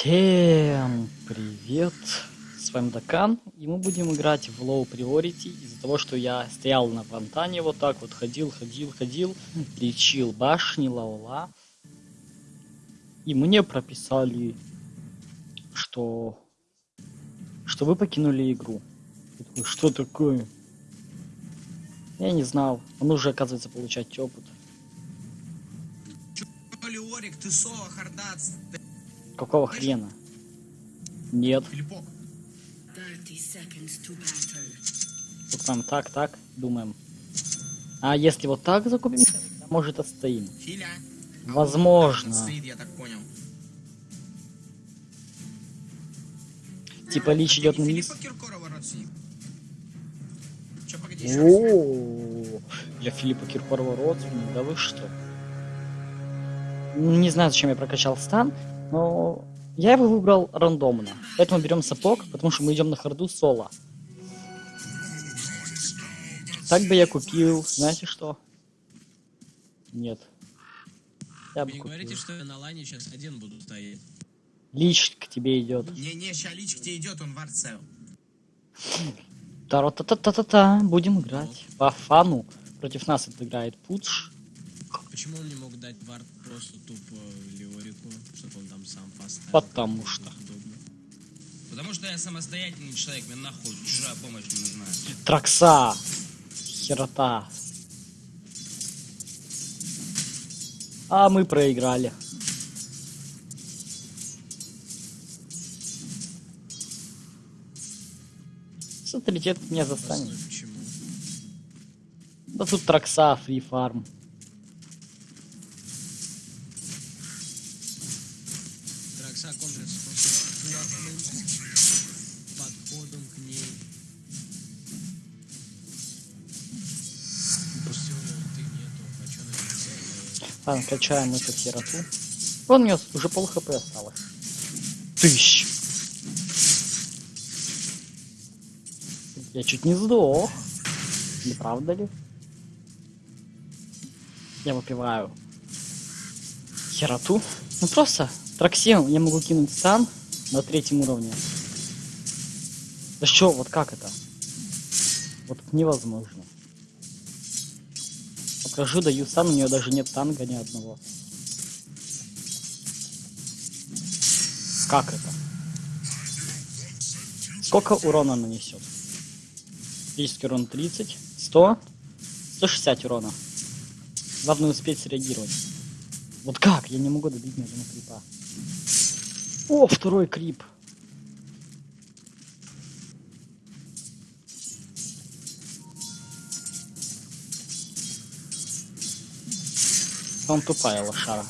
Всем привет! С вами Дакан, и мы будем играть в Low Priority из-за того, что я стоял на фонтане вот так вот, ходил, ходил, ходил, лечил башни, ла-ла-ла. И мне прописали, что... что вы покинули игру. Такой, что такое? Я не знал. Он уже, оказывается, получать опыт. Леорик, ты Соло, Хардац, ты Какого хрена? Нет. Филиппок. 30 seconds to battle. Вот там так, так, думаем. А если вот так закупим, может отстоим. Возможно. Типа Лич идет вниз. О, я Филиппа Киркорова родственник, да вы что? Не знаю, зачем я прокачал стан, но я его выбрал рандомно. Поэтому берем сапог, потому что мы идем на харду соло. Так бы я купил, знаете что? Нет. Я бы Вы не купил. говорите, что я на лане сейчас один буду стоять. Лич к тебе идет. Не-не, ща Лич к тебе идет, он варцел. Та-та-та-та-та, будем играть. По фану. Против нас это играет Пудж. Почему он не мог дать вард просто тупо Леорику, чтобы он там сам поставил? Потому что. Удобно. Потому что я самостоятельный человек, мне нахуй чужая помощь не нужна. Тракса. Херота. А мы проиграли. Авторитет меня застанет. Да тут Тракса, фри фарм. Ладно, качаем эту хероту. Вон у него уже пол хп осталось. Тыщ. Я чуть не сдох. Не правда ли? Я выпиваю хероту. Ну просто траксем я могу кинуть стан на третьем уровне. Да что, вот как это? Вот невозможно. Покажу, даю стан, у нее даже нет танга ни одного. Как это? Сколько урона нанесет? Физический урон 30, 100, 160 урона. Главное успеть среагировать. Вот как? Я не могу добить ни одного крипа. О, второй крип. Он тупая лошара.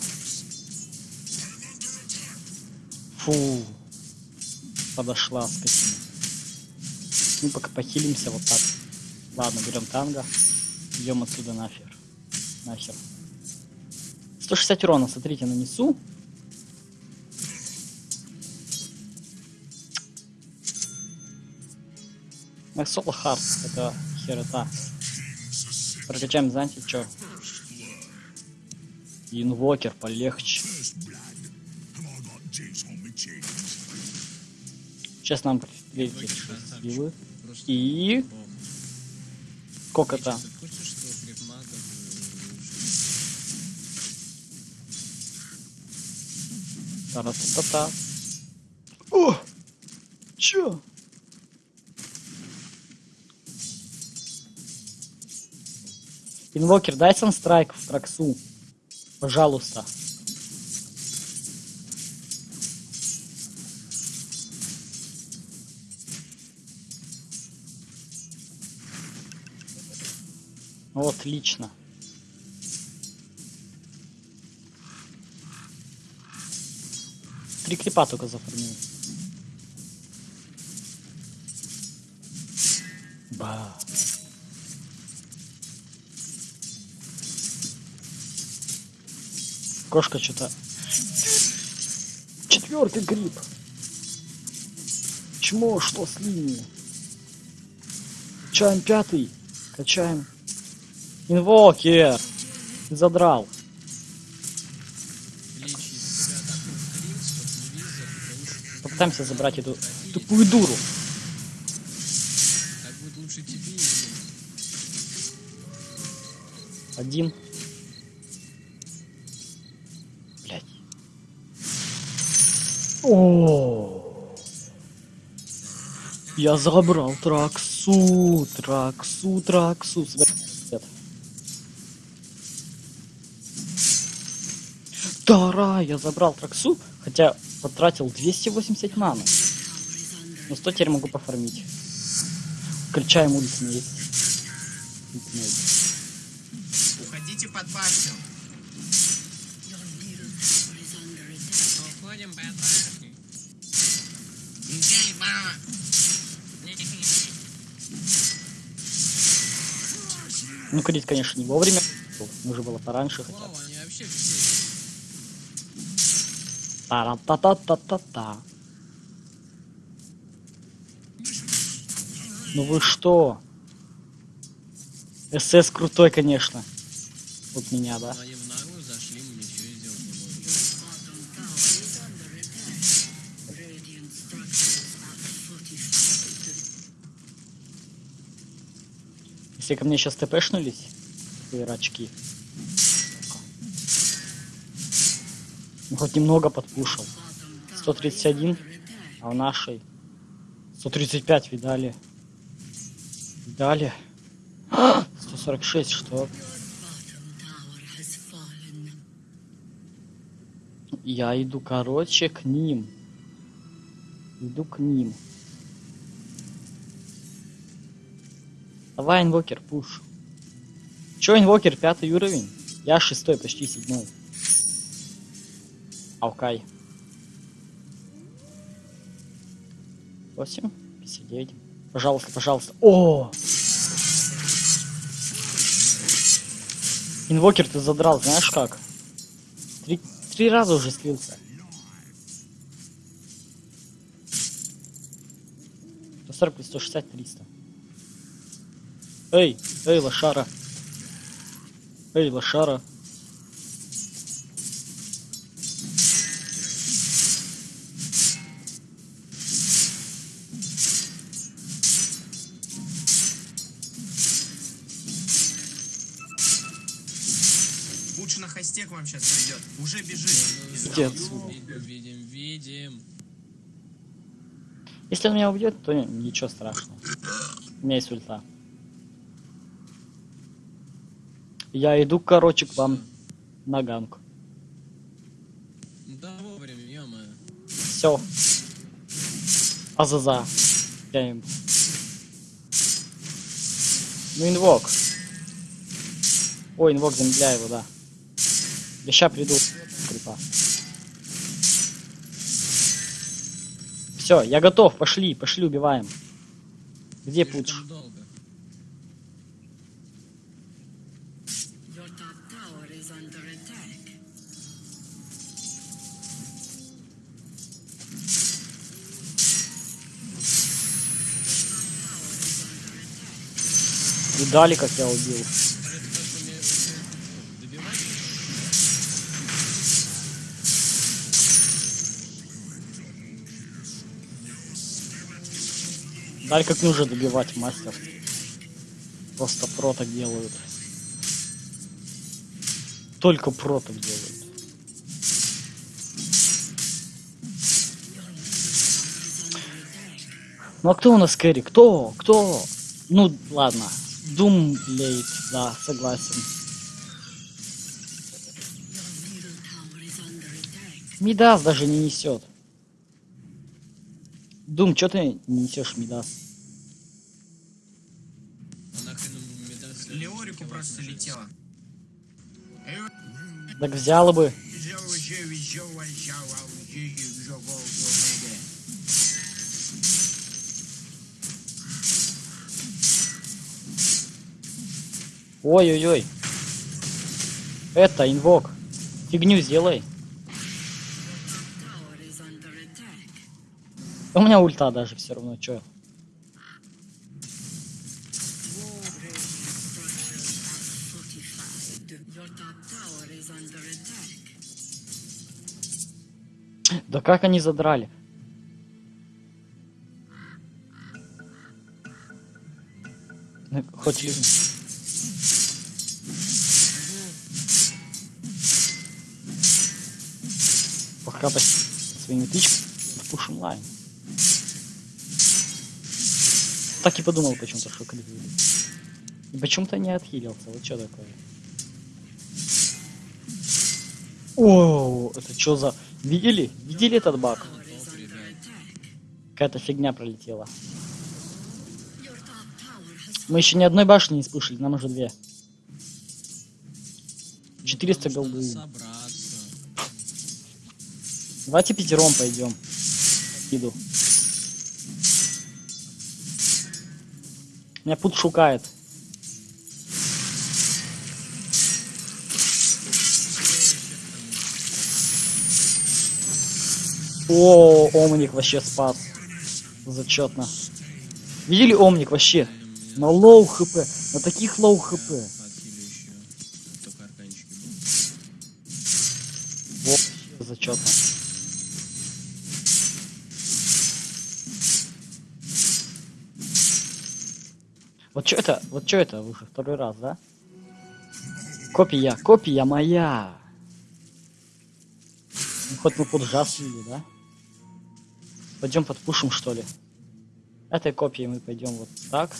Фу. Подошла скотина. Мы пока похилимся вот так. Ладно, берем танго. Идем отсюда нафиг. Нахер. 160 урона, смотрите, нанесу. Соло Хард, это херота. Прокачаем, знаете, что? Инвокер полегче. Сейчас нам прилетит силы. И э, Та-та-та-та. О! Чё? Инвокер, дай санстрайк в траксу. Пожалуйста. Вот, отлично. Три крипа только зафармил. Ба. Кошка что-то... Четвертый гриб. Чмо, что с линией? Качаем пятый. Качаем. Инвокер. Ты задрал. Попытаемся забрать эту тупую дуру. Так будет лучше тебе и мне. Один. О. Я забрал траксу, траксу, траксу. Тара, я забрал траксу, хотя потратил 280 маны. Но 100 теперь могу пофармить. Включаем ультимейт. ультимейт. Ну, крит, конечно, не вовремя. Нужно было пораньше хотя бы. Та-та-та-та-та-та. Ну вы что? СС крутой, конечно. Вот меня, да? Если ко мне сейчас ТПшнулись, рачки. Ну хоть немного подпушил. Bottom tower 131, under attack. а в нашей 135 видали. Видали. 146, что? Я иду, короче, к ним. Иду к ним. Давай, инвокер, пуш. Чё, инвокер, пятый уровень? Я шестой, почти седьмой. Алкай. 8, 59. Пожалуйста, пожалуйста. О! Инвокер ты задрал, знаешь как? Три, три раза уже слился. 140 плюс 160, 300. Эй, эй, лошара. Эй, лошара. Лучше на хосте к вам сейчас придет. Уже бежит. Видим, видим, видим. Если он меня убьет, то ничего страшного. У меня есть ульта. Я иду, короче, к вам на ганг. Да вовремя, ё-моё. Все. Азаза. Я им. Ну, инвок. Ой, инвок, замедляй его, да. Я ща приду. Крипа. Все, я готов, пошли, пошли, убиваем. Где пудж? Долго. Видали, как я убил? Даль как нужно добивать, мастер. Просто про делают. Только про делают. Ну а кто у нас кэрри? Кто? Кто? Ну, ладно. Дум лейт, да, согласен. Мидас даже не несет. Дум, что ты не несешь Мидас? А Леорику просто летела. Так взяла бы. Ой-ой-ой. Это, инвок. Фигню сделай. У меня ульта даже все равно, чё. Да как они задрали? Ну, хоть... по своими тычками пушим лайн. Так и подумал почему-то, что вылез. И почему-то не отхилился. Вот что такое? О, это что за... Видели? Видели этот баг? Какая-то фигня пролетела. Мы еще ни одной башни не спушили, нам уже две. 400 Потому что голды. Давайте пятером пойдем. Иду. Меня пут шукает. О, Омник вообще спас. Зачетно. Видели Омник вообще? На low HP. На таких low HP. Вообще зачетно. Что это? Вот что это уже второй раз, да? Копия, копия моя. Ну, хоть мы под жаз слили, да? Пойдем подпушим, что ли? Этой копией мы пойдем вот так.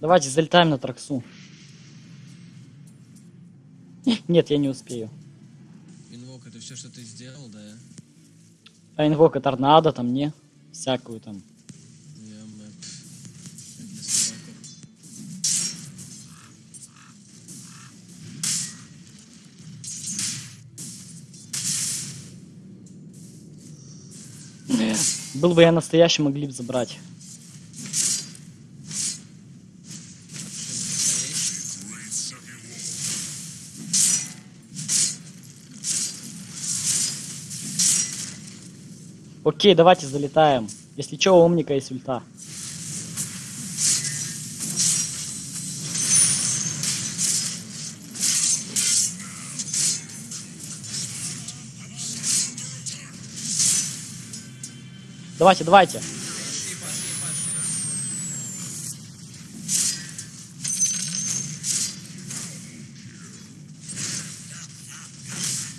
Давайте залетаем на траксу. Нет, я не успею. Инвок, это все, что ты сделал, да? А инвока торнадо там, не? Всякую там. Был бы я настоящий, могли бы забрать. Окей, давайте залетаем. Если чё, у Омника есть ульта. Давайте, давайте.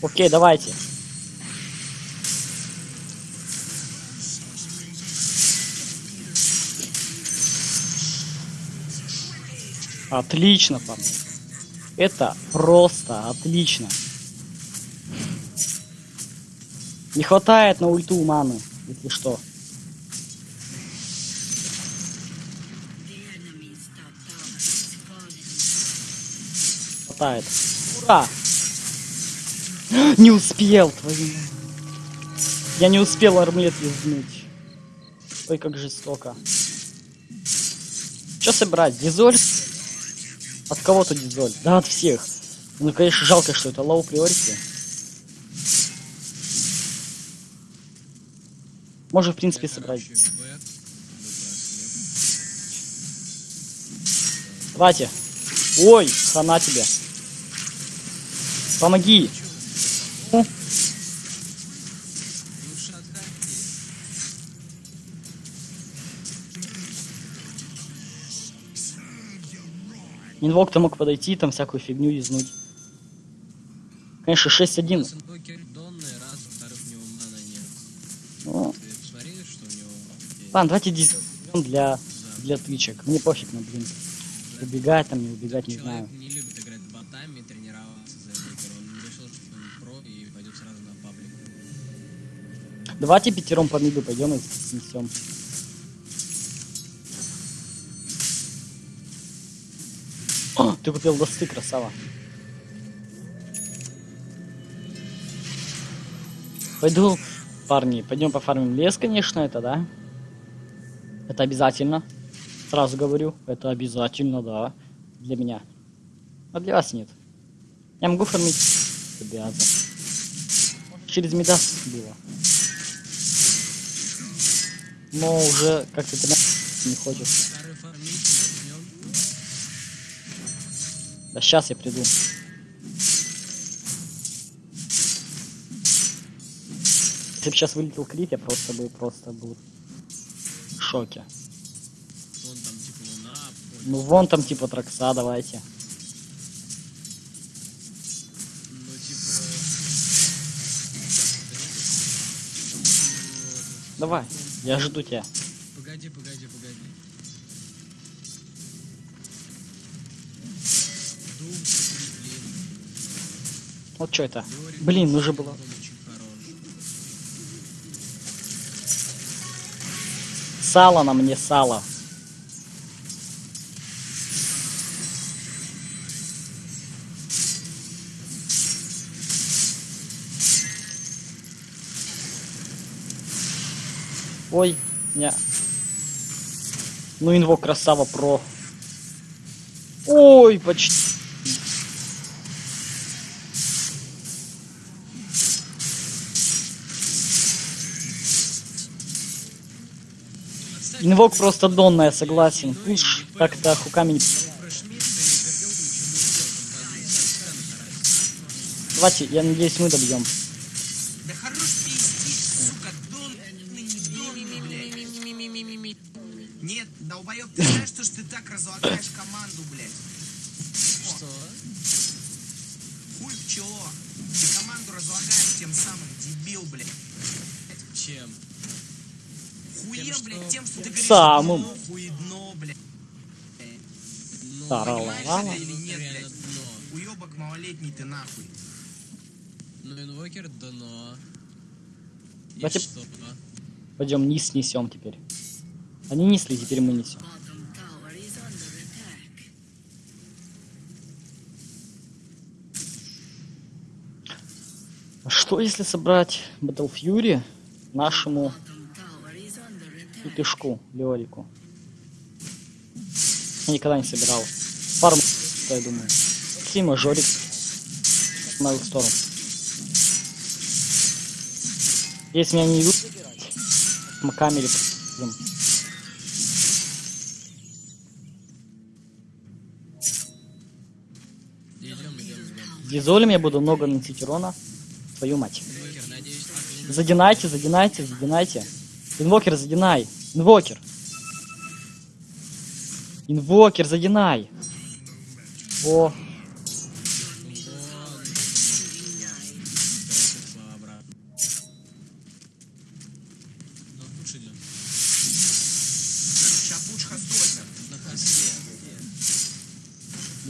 Окей, давайте. Отлично, парни. Это просто отлично. Не хватает на ульту маны, если что. Хватает. Ура! Не успел, твою. Я не успел армлет юзнуть. Ой, как жестоко. Что собрать? Дизоль? От кого-то дизоль? Да, от всех. Ну, конечно, жалко, что это low priority. Можно, в принципе, собрать. Давайте. Ой, хана тебе. Помоги. Отходи. Инвок-то мог подойти, там всякую фигню юзнуть. Конечно, 6-1. Раз инвокер донный, раз, во-вторых, у него мана нет. Ну, Ты посмотрели, что у него есть? ладно, давайте дизель для, для тычек. Мне пофиг на блин. Убегать там, не убегать, не знаю. Давайте пятером по миду пойдем и снесем. Ты купил досты, красава. Пойду, парни, пойдем пофармим лес, конечно, это, да? Это обязательно. Сразу говорю, это обязательно, да. Для меня. А для вас нет. Я могу фармить обязан. Через медас было. Но уже как-то ты не хочешь. Да сейчас я приду. Если бы сейчас вылетел крит, я просто был, просто был в шоке. Вон там типа луна, Ну вон там типа тракса, давайте. Давай, я жду тебя. Погоди, погоди, погоди. Вот что это? Блин, нужно было. Сало на мне, сало. Ой, не. Ну, инвок красава про. Ой, почти. Инвок просто донная, согласен. Пуш так-то хуками не... Давайте, я надеюсь, мы добьем. Нет, долбоёб, ты знаешь, что ж ты так разлагаешь команду, блядь? Что? Хуй в чело. Ты команду разлагаешь тем самым, дебил, блядь. Чем? Хуем, Тем, что- блядь, тем, что ты говоришь, Самым. дно, хуедно, блядь. Ну. Понимаешь или нет, блядь? Уебок малолетний ты нахуй. Ну, инвокер дно. И Давайте- что? Пойдем низ несем теперь. Они несли, теперь мы несем. Что если собрать Battle нашему пипешку, Леорику? Я никогда не собирал. Пару м- что я думаю. На их сторону. Если меня не идут забирать, мы Дизолем я буду много наносить урона. Твою мать. Задинайте, задинайте, задинайте. Инвокер, задинай. Инвокер. Инвокер, задинай. О,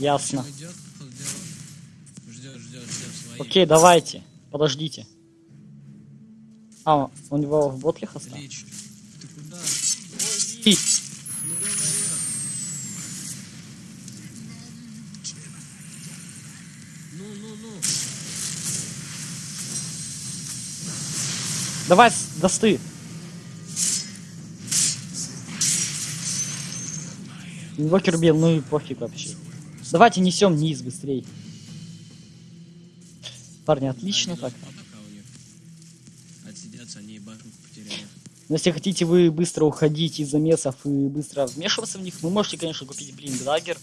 Вон. Окей, давайте. Подождите. А, у него в ботле хоста? Лич, ты куда? Ну, ну, ну. Давай, досты. Инвокер убил, ну и пофиг вообще. Давайте несем низ быстрей. Парни, отлично так. Отсидятся, они. Но если хотите вы быстро уходить из замесов и быстро вмешиваться в них, вы можете, конечно, купить блин дагер.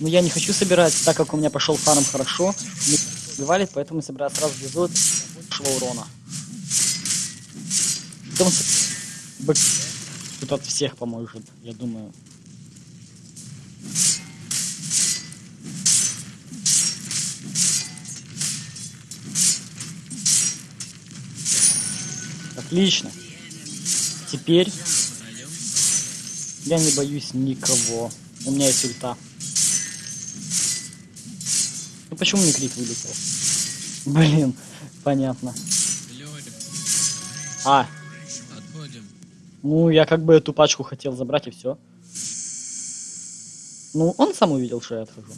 Но я не хочу собирать, так как у меня пошел фарм хорошо. Мы убивали, поэтому собираю сразу безот большего урона. Потом тут от всех поможет, я думаю. Отлично. Теперь я не боюсь никого. У меня есть ульта. Ну почему мне крит вылетел? Блин, понятно. А, ну я как бы эту пачку хотел забрать и все. Ну, он сам увидел, что я отхожу.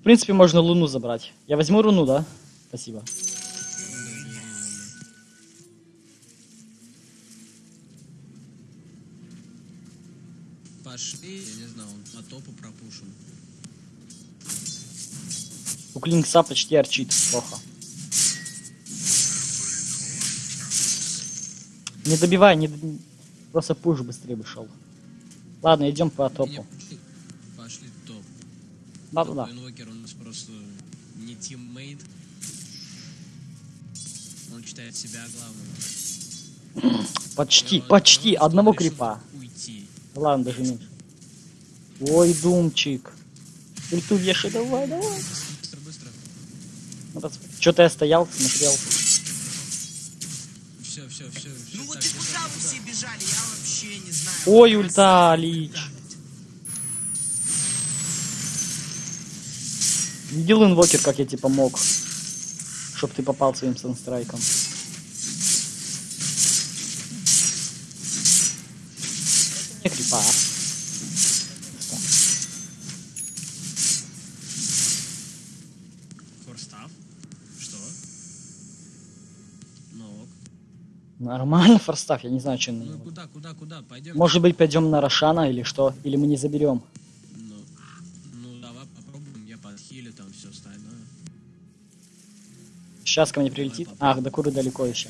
В принципе, можно луну забрать. Я возьму руну, да? Спасибо. Пошли, я не знаю, он по топу пропушен. У Клинкса почти Orchid. Плохо. Не добивай, не... Просто пуш быстрее бы шел. Ладно, идем по Не, топу. пошли, пошли топ. Да-да-да. Топ Invoker у нас просто не teammate. Он считает себя главным. Почти, почти. Одного крипа. Уйти. Ладно, даже меньше. Ой, думчик. Ульту вешай, давай, давай. Быстро, быстро. Что-то я стоял, смотрел. Все, все, все. Ну вот и куда вы все бежали, я вообще не знаю. Ой, Вот ульта. Лич. Видел инвокер, как я тебе помог? Чтоб ты попал своим санстрайком. Это не крипа, а? Форстав? Что? Ну ок. Нормально, форстав, я не знаю, что Ну куда, куда, куда? Пойдем. Может быть, пойдем на Рошана или что? Или мы не заберем? Ну, ну давай попробуем, я подхилю там все остальное. Сейчас ко мне прилетит. Ах, до Куры далеко еще.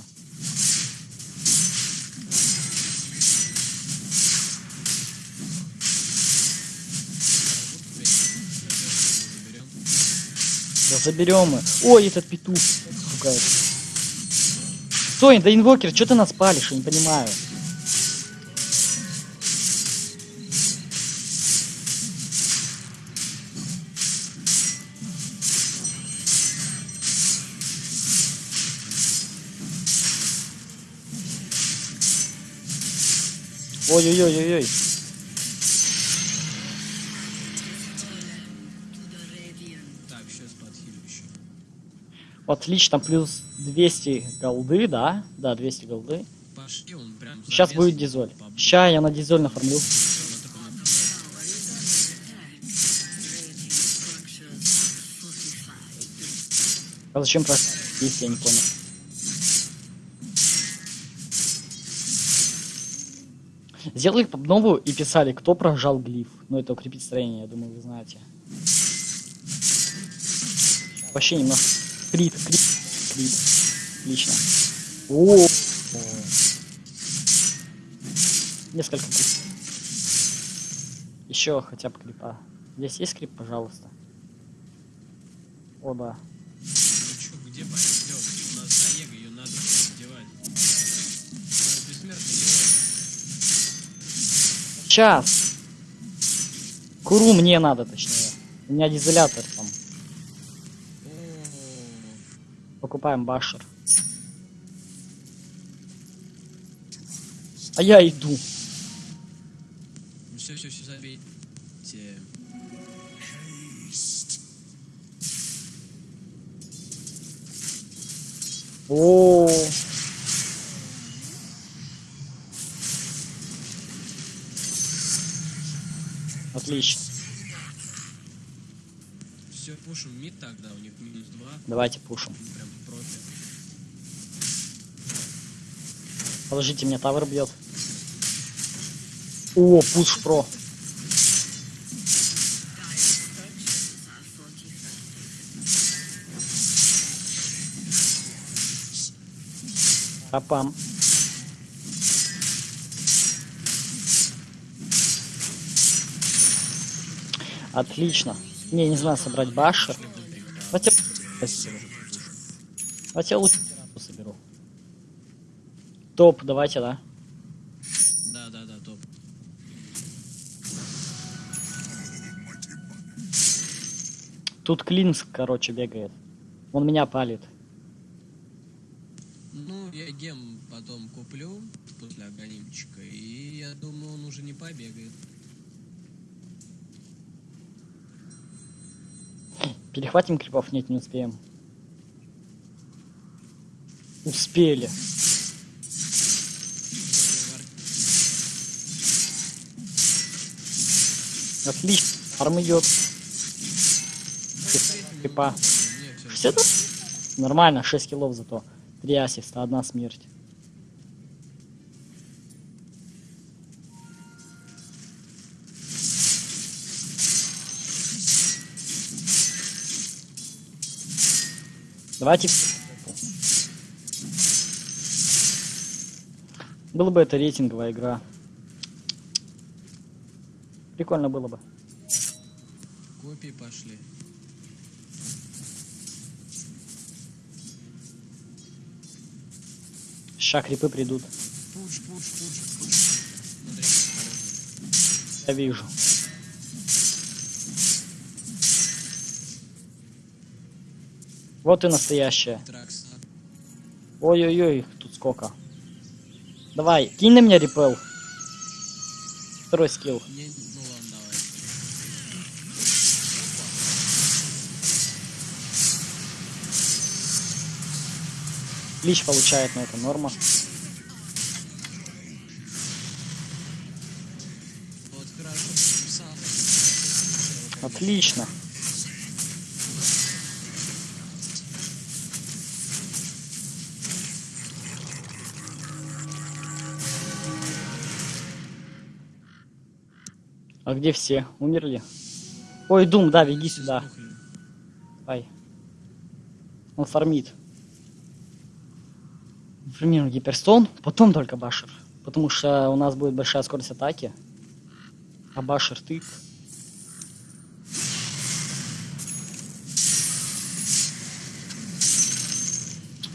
Да заберем мы. Ой, этот петух пугает. Стой, да инвокер, что ты нас палишь, я не понимаю. Ой-ой-ой-ой-ой. Отлично, плюс 200 голды, да? Да, 200 голды. Сейчас будет дизоль. Ща я на дизоль нафармлю. Он только на- Tower is under attack. Radiant structures fortified. А зачем про если я не понял? Сделали новую и писали, кто прожал глиф. Ну, это укрепить строение, я думаю, вы знаете. Вообще немножко... Крит, крит, крит. Отлично. О, Несколько крип. Еще хотя бы крипа. Здесь есть крип, пожалуйста. О, да. Ну чё, где пойдем? У нас Заега, ее надо одевать. Сейчас. Куру мне надо, точнее. У меня дизелятор там. О, Покупаем башер. А я иду. ну все, все, все забейте. О. Отлично. Все, пушим мид тогда, у них минус 2. Давайте пушим. Прям профи. Подождите, меня тавер бьет. О, пуш про. Апам. Отлично. Не, не знаю, собрать башер. Давайте... Давайте я лучше соберу. Топ, давайте, да? Да, да, да, топ. Тут Клинс, короче, бегает. Он меня палит. Ну, я гем потом куплю после огонимчика, и я думаю, он уже не побегает. Перехватим крипов? Нет, не успеем. Успели. Отлично. Арм идет. Крипа. Мне всё 60? Нормально, 6 киллов зато. 3 ассиста, одна смерть. Давайте. Было бы это рейтинговая игра. Прикольно было бы. Копии пошли. Ща крипы придут. Пуш, пуш, пуш, пуш. Смотри. Я вижу. Вот и настоящая. Тракс. Ой-ой-ой, тут сколько. Давай, кинь на меня репел. Второй скилл. Лич получает, но это норма. Отлично. А где все? Умерли? Ой, Дум, да, беги сюда. Ай. Он фармит. Фармируем гиперстон, потом только башер. Потому что у нас будет большая скорость атаки. А башер тык.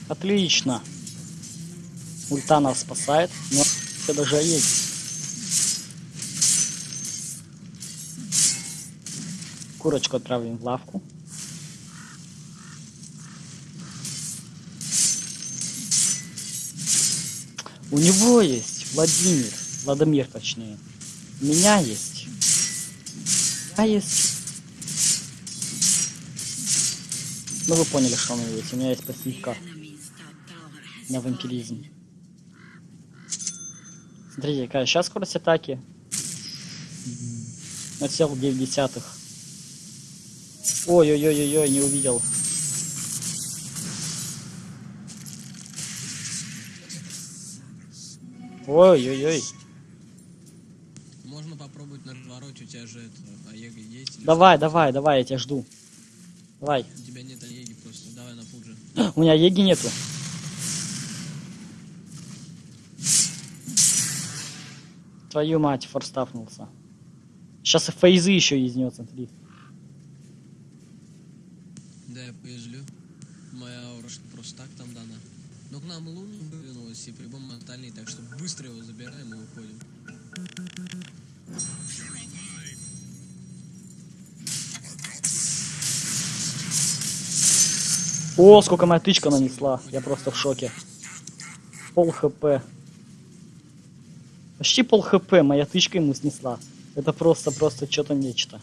Отлично. Ульта нас спасает, но все даже есть. Курочку отправим в лавку. У него есть Владимир, Владимир точнее. У меня есть. У меня есть. Ну вы поняли, что у меня есть. У меня есть пассивка на вампиризм. Смотрите, какая сейчас скорость атаки. Отсел 9 десятых. Ой-ой-ой-ой, не увидел. Ой-ой-ой. Можно попробовать на развороте, у тебя же это, Аега есть? Давай, давай, давай, я тебя жду. Давай. что? У тебя нет Аеги просто, давай на пудже. У меня еги нету. Твою мать, форстафнулся. Сейчас и фейзы еще изнет, смотри. Да, я поезжу. Моя аура просто так там дана. Но к нам луна вывернулась и прибом ментальный, так что быстро его забираем и уходим. О, сколько моя тычка нанесла. Я просто в шоке. Пол хп. Почти пол хп моя тычка ему снесла. Это просто, просто что-то нечто.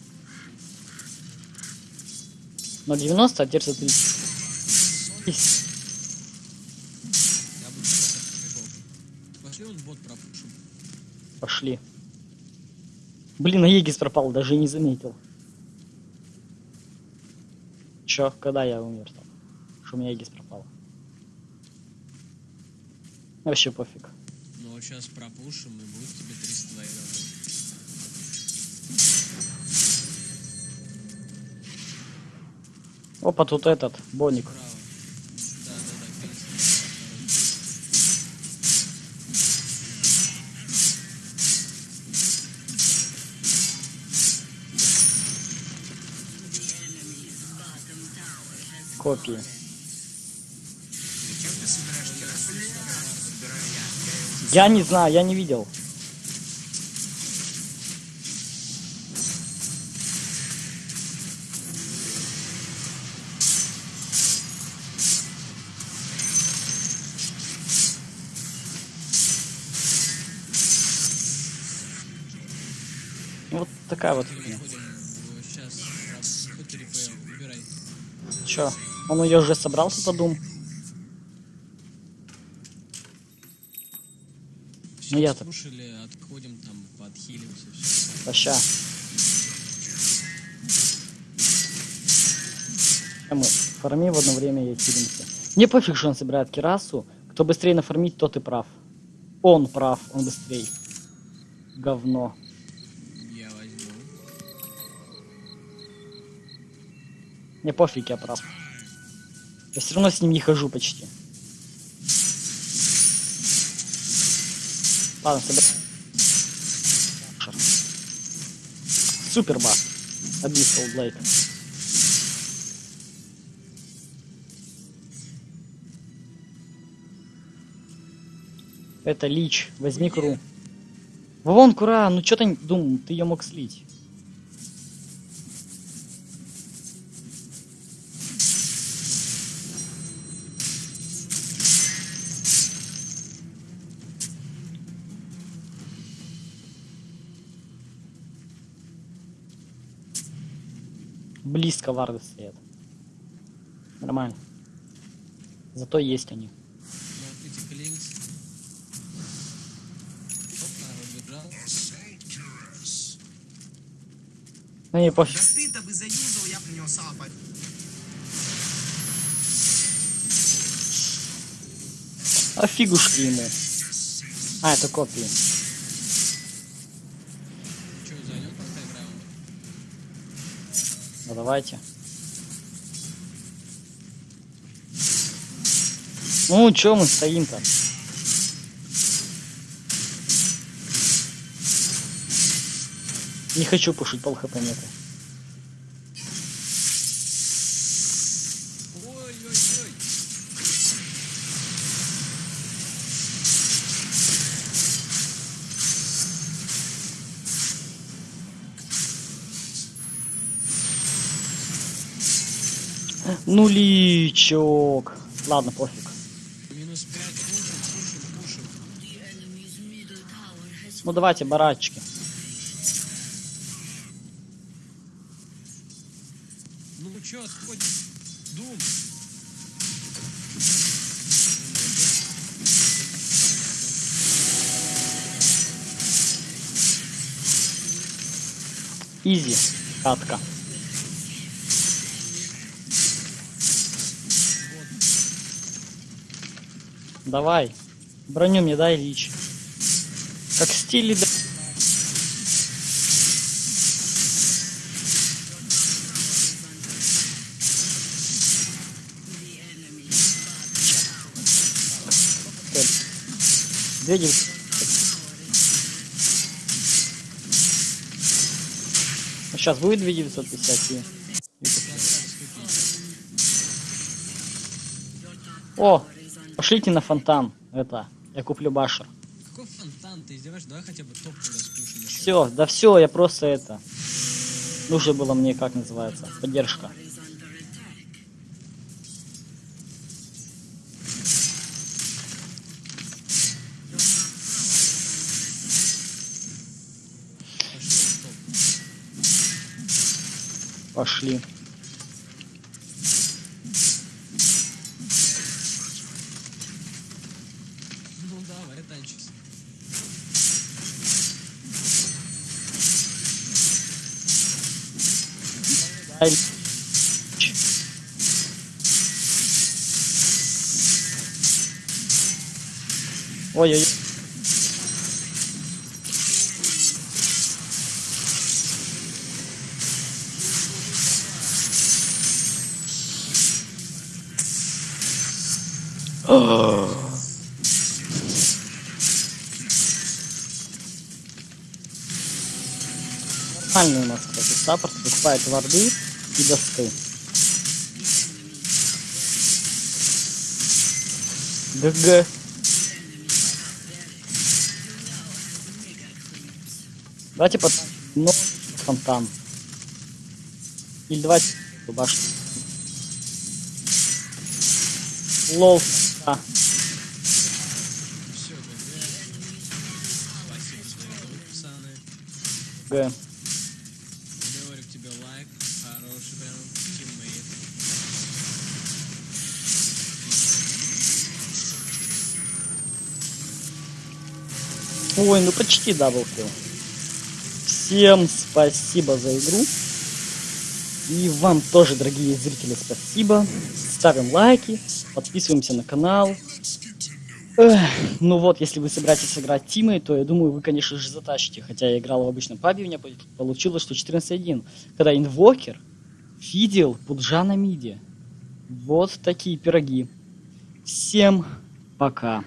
Но 90, а просто прикол. Пошли он бот пропушим. Пошли. Блин, а Егис пропал, даже не заметил. Чё, когда я умер там? Что у меня Егис пропал? Вообще пофиг. Вот сейчас пропушим и будет тебе 300 твоих Опа, тут этот, Боник. Копии. Я не знаю, я не видел. Такая вот. Чё? Он ее уже собрал, тут дум? Ну, я-то- слушали, отходим там, подхилимся. Проща. Мы фармим в одно время и хилимся. Мне пофиг, что он собирает кирасу. Кто быстрее нафармить, тот и прав. Он прав, он быстрей. Говно. Мне пофиг, я прав. Я все равно с ним не хожу почти. Ладно, собираем. Супер. Abyssal Blade. Это лич. Возьми куру. Вон кура, ну чё ты думал, ты ее мог слить. Близко варды стоят. Нормально. Зато есть они. Ну не пофиг. Да ты-то бы заюзал, я бы на него сало по- А фигушки ему. А, это копии. Давайте. Ну, чё мы стоим-то? Не хочу пушить пол хп нету. Нуличок. Ладно, пофиг. Минус 5, пушим, пушим, пушим. The enemy's middle tower has Ну давайте, барачки. Ну чё, отходь. Дум. Изи. Катка. Давай. Броню мне дай, Лич. Как стиле да... Две Ну, Сейчас будет 2950 и... О, пошлите на фонтан. Это, я куплю башер. Какой фонтан, ты издеваешься? Давай хотя бы топ тогда спушим еще. Все, да все, я просто это. Нужно было мне, как называется, поддержка. Пошли Ой-ой-ой. Нормальный у нас, кстати, support покупает варды и дасты. GG. Давайте потом ну, фонтан. Или давайте башню. Lol. Да. Г. Ой, ну почти даблкил. Всем спасибо за игру. И вам тоже, дорогие зрители, спасибо. Ставим лайки, подписываемся на канал. Эх, ну вот, если вы собираетесь играть тимой, то я думаю, вы, конечно же, затащите. Хотя я играл в обычном пабе, у меня по- получилось, что 14-1. Когда инвокер видел пуджа на миде. Вот такие пироги. Всем пока.